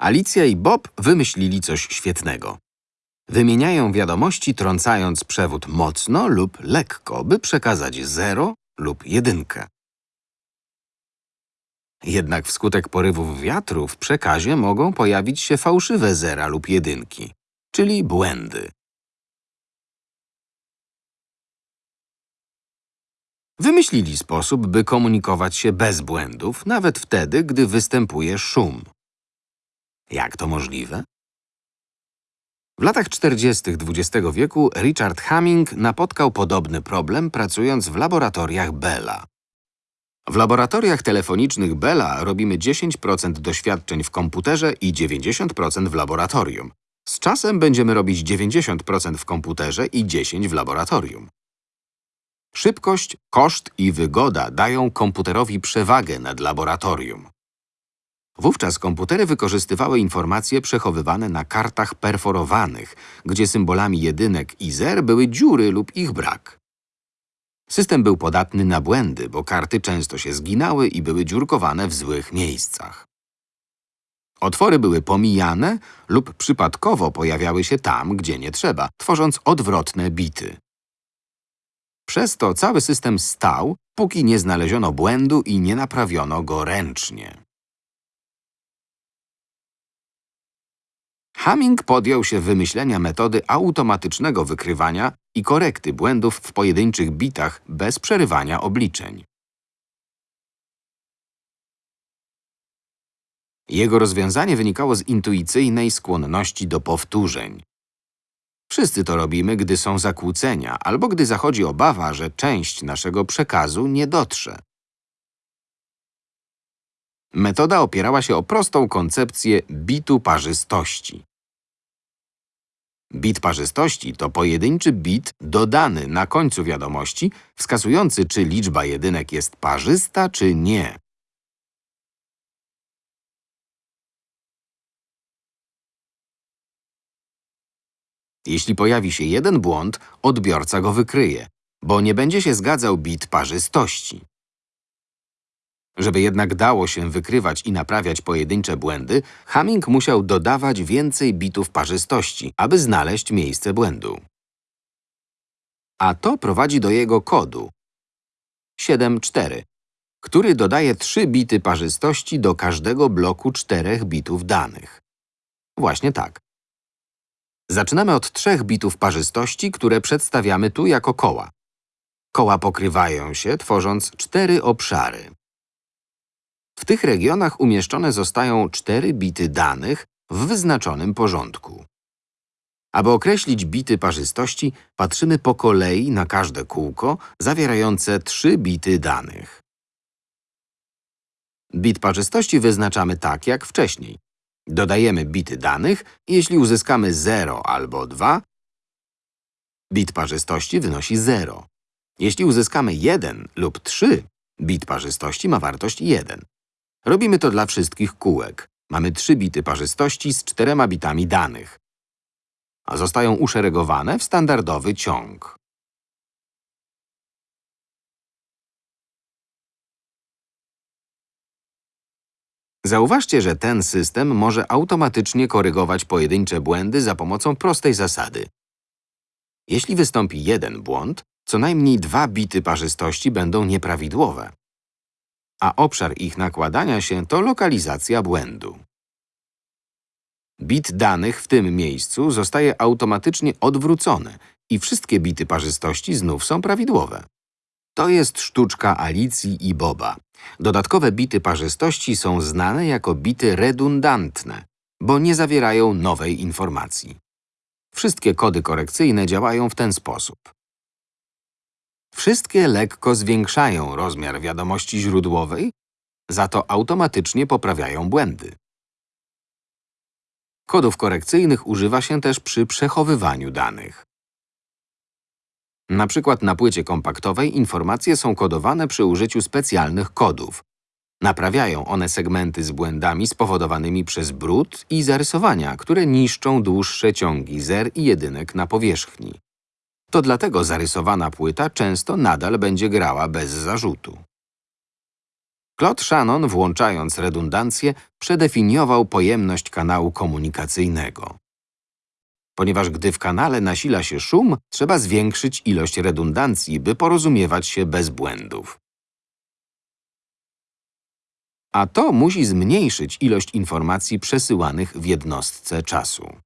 Alicja i Bob wymyślili coś świetnego. Wymieniają wiadomości, trącając przewód mocno lub lekko, by przekazać 0 lub jedynkę. Jednak wskutek porywów wiatru w przekazie mogą pojawić się fałszywe zera lub jedynki, czyli błędy. Wymyślili sposób, by komunikować się bez błędów, nawet wtedy, gdy występuje szum. Jak to możliwe? W latach 40. XX wieku Richard Hamming napotkał podobny problem, pracując w laboratoriach Bella. W laboratoriach telefonicznych Bella robimy 10% doświadczeń w komputerze i 90% w laboratorium. Z czasem będziemy robić 90% w komputerze i 10% w laboratorium. Szybkość, koszt i wygoda dają komputerowi przewagę nad laboratorium. Wówczas komputery wykorzystywały informacje przechowywane na kartach perforowanych, gdzie symbolami jedynek i zer były dziury lub ich brak. System był podatny na błędy, bo karty często się zginały i były dziurkowane w złych miejscach. Otwory były pomijane lub przypadkowo pojawiały się tam, gdzie nie trzeba, tworząc odwrotne bity. Przez to cały system stał, póki nie znaleziono błędu i nie naprawiono go ręcznie. Hamming podjął się wymyślenia metody automatycznego wykrywania i korekty błędów w pojedynczych bitach bez przerywania obliczeń. Jego rozwiązanie wynikało z intuicyjnej skłonności do powtórzeń. Wszyscy to robimy, gdy są zakłócenia albo gdy zachodzi obawa, że część naszego przekazu nie dotrze. Metoda opierała się o prostą koncepcję bitu parzystości. Bit parzystości to pojedynczy bit dodany na końcu wiadomości, wskazujący, czy liczba jedynek jest parzysta, czy nie. Jeśli pojawi się jeden błąd, odbiorca go wykryje, bo nie będzie się zgadzał bit parzystości. Żeby jednak dało się wykrywać i naprawiać pojedyncze błędy, Hamming musiał dodawać więcej bitów parzystości, aby znaleźć miejsce błędu. A to prowadzi do jego kodu 7.4, który dodaje 3 bity parzystości do każdego bloku 4 bitów danych. Właśnie tak. Zaczynamy od trzech bitów parzystości, które przedstawiamy tu jako koła. Koła pokrywają się, tworząc cztery obszary. Tych regionach umieszczone zostają cztery bity danych w wyznaczonym porządku. Aby określić bity parzystości, patrzymy po kolei na każde kółko zawierające trzy bity danych. Bit parzystości wyznaczamy tak jak wcześniej. Dodajemy bity danych jeśli uzyskamy 0 albo 2, bit parzystości wynosi 0. Jeśli uzyskamy 1 lub 3, bit parzystości ma wartość 1. Robimy to dla wszystkich kółek. Mamy 3 bity parzystości z 4 bitami danych. A zostają uszeregowane w standardowy ciąg. Zauważcie, że ten system może automatycznie korygować pojedyncze błędy za pomocą prostej zasady. Jeśli wystąpi jeden błąd, co najmniej dwa bity parzystości będą nieprawidłowe. A obszar ich nakładania się to lokalizacja błędu. Bit danych w tym miejscu zostaje automatycznie odwrócony i wszystkie bity parzystości znów są prawidłowe. To jest sztuczka Alicji i Boba. Dodatkowe bity parzystości są znane jako bity redundantne, bo nie zawierają nowej informacji. Wszystkie kody korekcyjne działają w ten sposób. Wszystkie lekko zwiększają rozmiar wiadomości źródłowej, za to automatycznie poprawiają błędy. Kodów korekcyjnych używa się też przy przechowywaniu danych. Na przykład na płycie kompaktowej informacje są kodowane przy użyciu specjalnych kodów. Naprawiają one segmenty z błędami spowodowanymi przez brud i zarysowania, które niszczą dłuższe ciągi zer i jedynek na powierzchni. To dlatego zarysowana płyta często nadal będzie grała bez zarzutu. Claude Shannon, włączając redundancję, przedefiniował pojemność kanału komunikacyjnego. Ponieważ gdy w kanale nasila się szum, trzeba zwiększyć ilość redundancji, by porozumiewać się bez błędów. A to musi zmniejszyć ilość informacji przesyłanych w jednostce czasu.